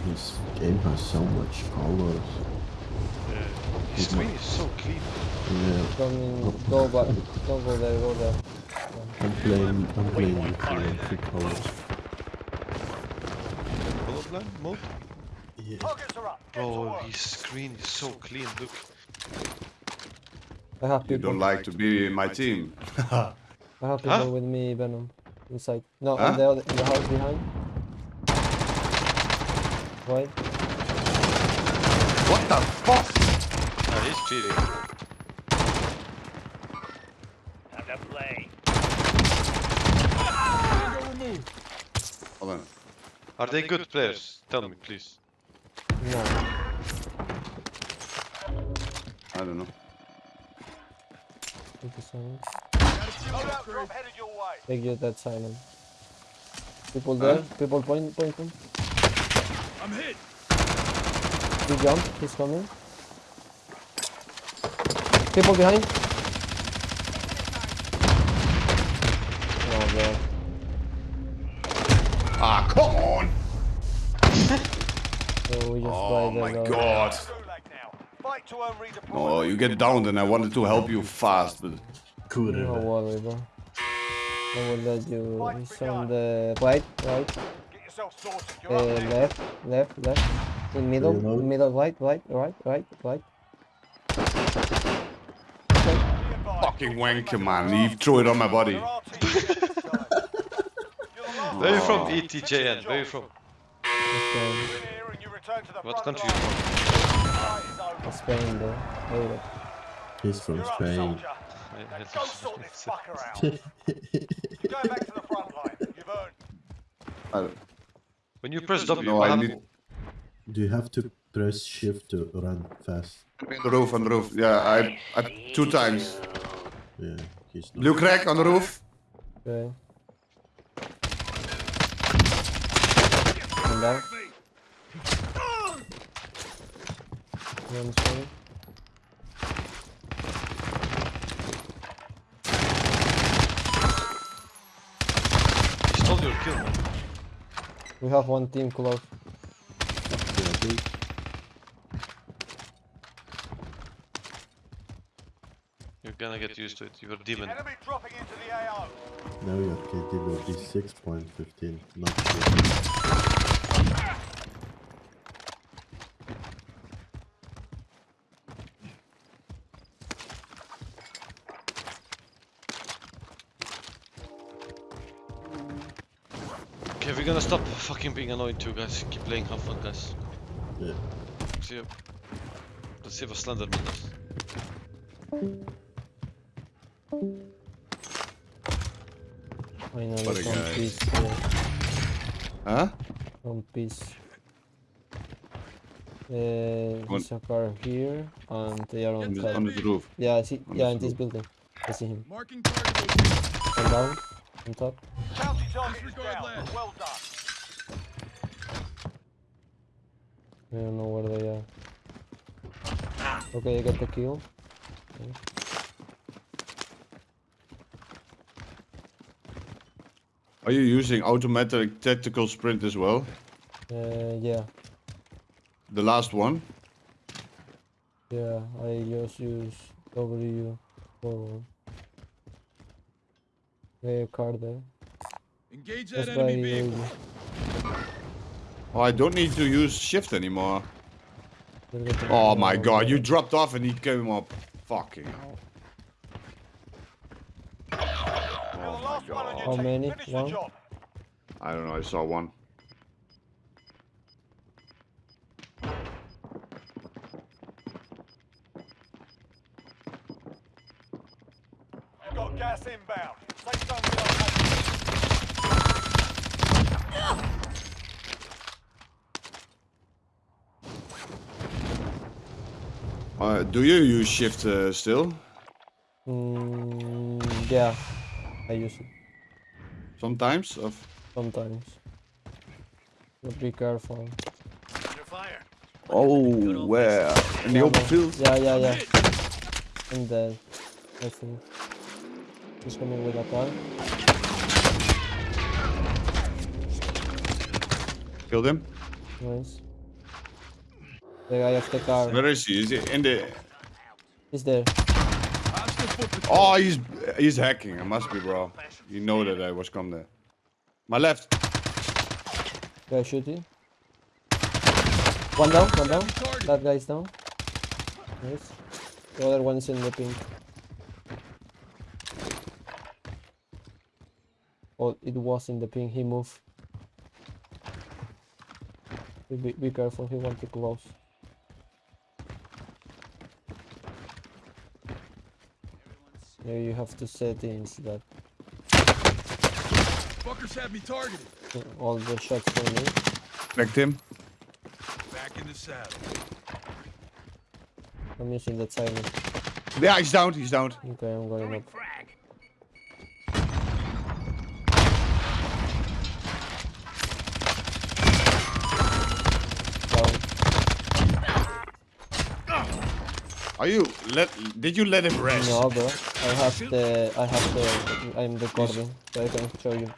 Dude, his game has so much colors. Yeah. His screen is so clean. Yeah, Coming, go back. Don't go there, go there. I'm playing, I'm playing with three colors. Colorblind mode? Yeah. Targets are up. Get to oh, Bro, his screen is so clean. Look. I have people. You don't like to be in my team. I have people Huh? with me, Venom. Inside. No, Huh? in the other, in the house behind. Right? What the fuck? Ah, he's cheating. Time to play. Hold on. Are they good players? Tell me, please. No. I don't know. Take the silence. Loadout drop headed your way. Take you that silent. People there. Huh? People point, pointing. I'm hit. He jumped. He's coming. People behind. Oh god. Ah, come on! So we just Oh my there, god. Gulag now. Fight to earn redeployment. Oh, you get downed and I wanted to help you fast, but... No Kurva. worry, bro. I will let you. He's on the right, right, uh, up next. left, left, left. In middle, you middle, right, right, right, right, right. Be advised. Fucking wanker, man. You threw it on my body. There are teams here this time. You're the last Where are you from, one. ETJN? Where are you from? Spain, Win here and you return to the What front country you line. from? Fight is over. Spain, though. Hold up. He's from You're Spain. go sort this fucker out. You're going back to the front line. You've earned. I don't- When you press W, No, I need... Do you have to press shift to run fast? On the roof, on the roof. Yeah, I... I two times. Yeah, he's not. Blue crack on the roof. Okay. And down. One Spain. He stole your kill, man. We have one team close. Yeah, I You're gonna get used to it. You're a demon. Enemy dropping into the AO. now your KD will be 6.15, not sure. Okay, we're gonna stop fucking being annoying too, guys. Keep playing, have fun, guys. Yeah. See you. Let's see if a Slenderman does. Finally, What a some guy. peace. Yeah. Huh? Some peace. Uh, One- there's a car here, and they are on On the, top. on the roof. Yeah, I see. on Yeah, the in this building. I see him. Marking target location. One down, on top. Bounty target is down. last. Well done. I don't know where they are. Okay, I got the kill. Are you using automatic tactical sprint as well? Uh, yeah, The last one? yeah. I just use W forward. Okay, a car there. Engage that That's enemy the vehicle. Oh, I don't need to use shift anymore. Oh my god, you dropped off and he came up. Fucking hell. You're the Oh my last one How team. many? One? I don't know, I saw one. You've got gas inbound. Uh, do you use shift uh, still? Mm, yeah, I use it Sometimes? Of sometimes. But be careful. Oh, where? In the Yeah, open field? Yeah, yeah, yeah. I'm dead. I think. He's coming with a car. Killed him. Nice. The guy of the car. Where is he? Is he in the... He's there. Hostile foot patrol. Oh, he's he's hacking. It must be, bro. You know that I was come there. My left. Guy shooting. One down, one down. That guy's down. Nice. The other one's in the pink. Oh, it was in the pink. He moved. Be- be careful. He wants to close. Yeah, you have to settings that Fuckers have me targeted. all the shots from me. Cracked him. Back in the saddle. I'm using that silent. Yeah, he's down. He's down. Okay, I'm going up. Down. Are you let? Did you let him rest? No, bro. I have the. I have the. I'm recording, so I can show you.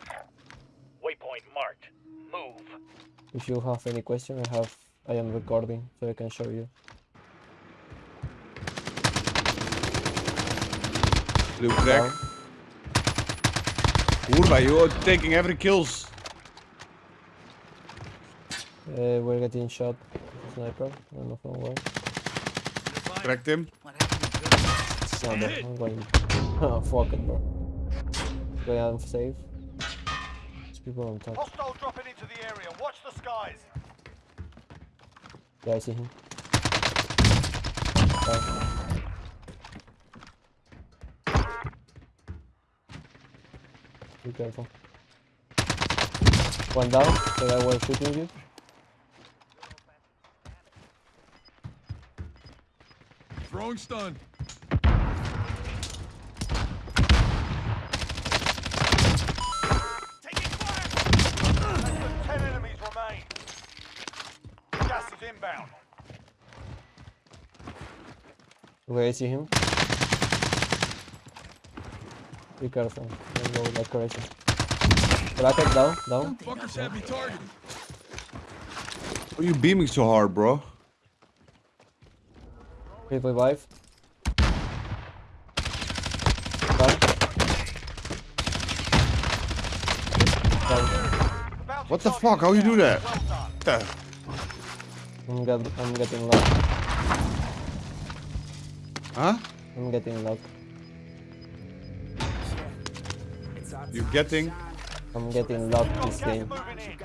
Waypoint marked. Move. If you have any question, I have. I am recording, so I can show you. Blue crack. Down. Urba, you're taking every kills. Uh, we're getting shot. Sniper. I don't know from where. Cracked him. No, bro. I'm going. Oh, fuck it, bro. Okay, I'm safe. There's people on top. Hostile dropping into the area. Watch the skies. Yeah, I see him. Down. Be careful. One down, the guy was shooting you. Throwing stun. Taking fire. Less than ten enemies remain. Gas is inbound. Okay, I see him. Be careful. Don't go like crazy. Bracket down, down. Fuckers have me targeted. Why are you beaming so hard, bro? Down. Down. What the fuck? How you do that? Well I'm, get, I'm getting locked. Huh? I'm getting locked. You're getting? I'm getting locked this game.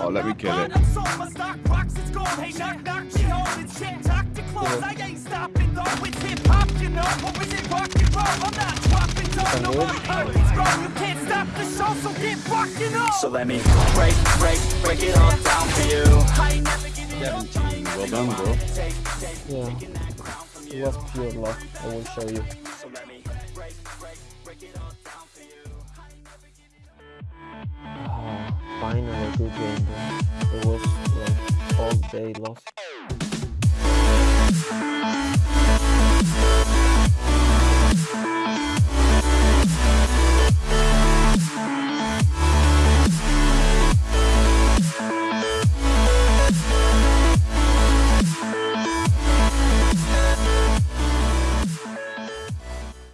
Oh, let me kill it. So let me break, break, break it all down for you. Well done, bro. Yeah. It was pure luck. I will show you. A good game. It was like all day lost.